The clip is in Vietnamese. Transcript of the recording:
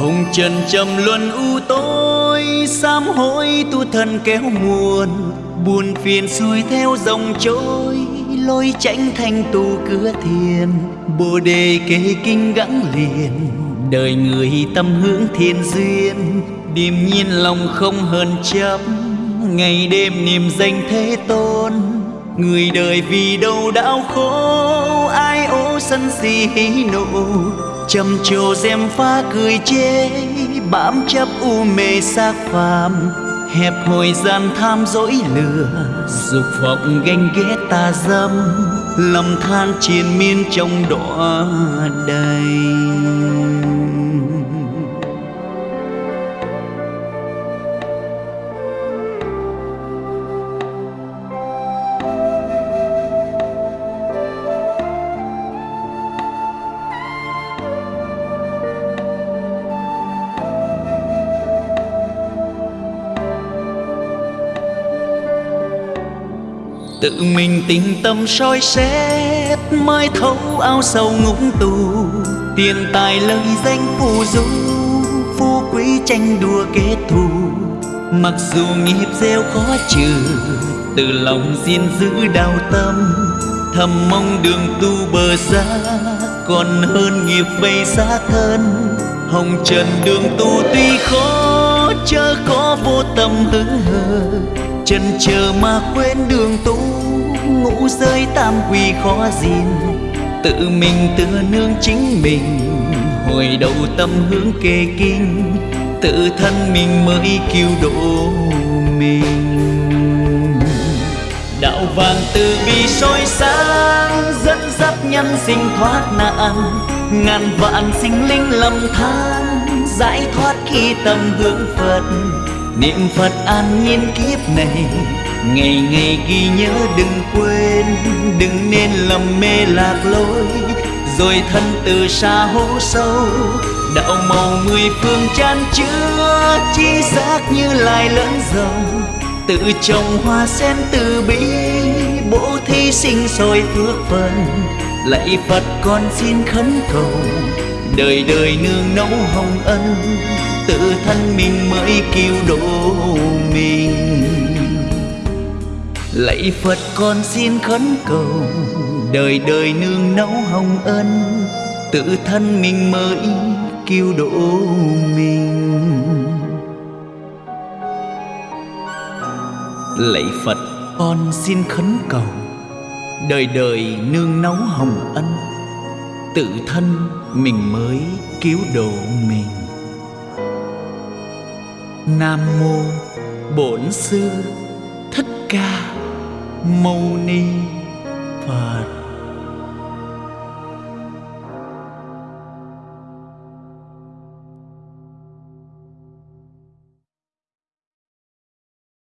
hồng trần trầm luân u tối, sám hối tu thân kéo muôn, buồn phiền xuôi theo dòng trôi, lối tránh thanh tu cửa thiền, bồ đề kê kinh gắng liền, đời người tâm hướng thiên duyên, điềm nhiên lòng không hơn chấp ngày đêm niềm danh thế tôn, người đời vì đâu đau khổ, ai ố sân si hí nộ trầm trồ xem pha cười chê, bám chấp u mê xác phàm. Hẹp hồi gian tham dỗi lừa dục vọng ganh ghét ta dâm. Lầm than triền miên trong đọa đầy. Tự mình tình tâm soi xét mai thấu ao sâu ngũng tù. Tiền tài lời danh phù du, phú quý tranh đua kết thù. Mặc dù nghiệp gieo khó trừ, từ lòng xin giữ đau tâm, thầm mong đường tu bờ xa. Còn hơn nghiệp vây xa thân, hồng trần đường tu tuy khó, chớ có vô tâm hứng hờ. Chân chờ mà quên đường tu ngũ giới tam quy khó gìn tự mình tựa nương chính mình, hồi đầu tâm hướng kê kinh. Tự thân mình mới cứu độ mình. Đạo vàng từ bi soi sáng, dẫn dắt nhân sinh thoát nạn. Ngàn vạn sinh linh lầm than, giải thoát khi tâm hướng phật. Niệm phật an nhiên kiếp này ngày ngày ghi nhớ đừng quên, đừng nên lầm mê lạc lối. Rồi thân từ xa hố sâu, đạo màu mười phương chan chứa, chi giác như lai lẫn dòng. Tự trồng hoa sen từ bi, bố thí sinh sôi phước phần. Lạy phật con xin khấn cầu, đời đời nương nấu hồng ân. Tự thân mình mới cứu độ mình lạy phật con xin khấn cầu, đời đời nương nấu hồng ân, tự thân mình mới cứu độ mình. Lạy phật con xin khấn cầu, đời đời nương nấu hồng ân, tự thân mình mới cứu độ mình. Nam mô bổn sư thích ca mâu ni phật.